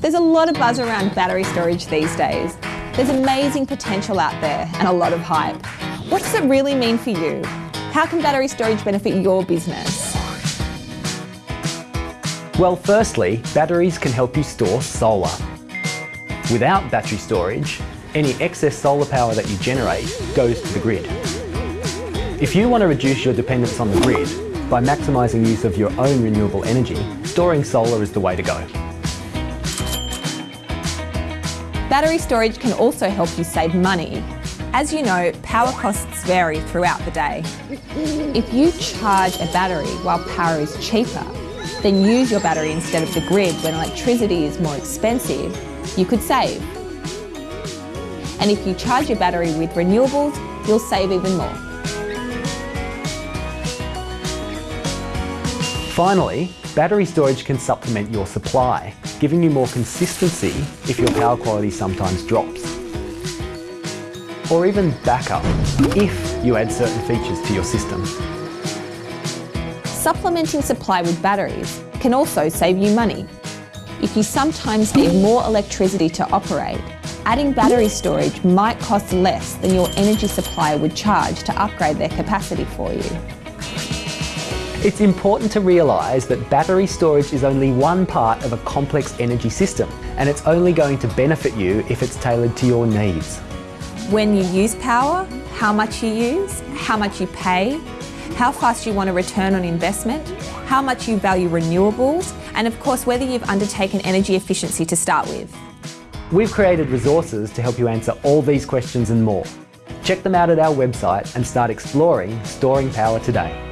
There's a lot of buzz around battery storage these days. There's amazing potential out there and a lot of hype. What does it really mean for you? How can battery storage benefit your business? Well, firstly, batteries can help you store solar. Without battery storage, any excess solar power that you generate goes to the grid. If you want to reduce your dependence on the grid by maximising use of your own renewable energy, storing solar is the way to go. Battery storage can also help you save money. As you know, power costs vary throughout the day. If you charge a battery while power is cheaper, then use your battery instead of the grid when electricity is more expensive, you could save. And if you charge your battery with renewables, you'll save even more. Finally, battery storage can supplement your supply, giving you more consistency if your power quality sometimes drops. Or even backup, if you add certain features to your system. Supplementing supply with batteries can also save you money. If you sometimes need more electricity to operate, adding battery storage might cost less than your energy supplier would charge to upgrade their capacity for you. It's important to realise that battery storage is only one part of a complex energy system and it's only going to benefit you if it's tailored to your needs. When you use power, how much you use, how much you pay, how fast you want a return on investment, how much you value renewables, and of course whether you've undertaken energy efficiency to start with. We've created resources to help you answer all these questions and more. Check them out at our website and start exploring storing power today.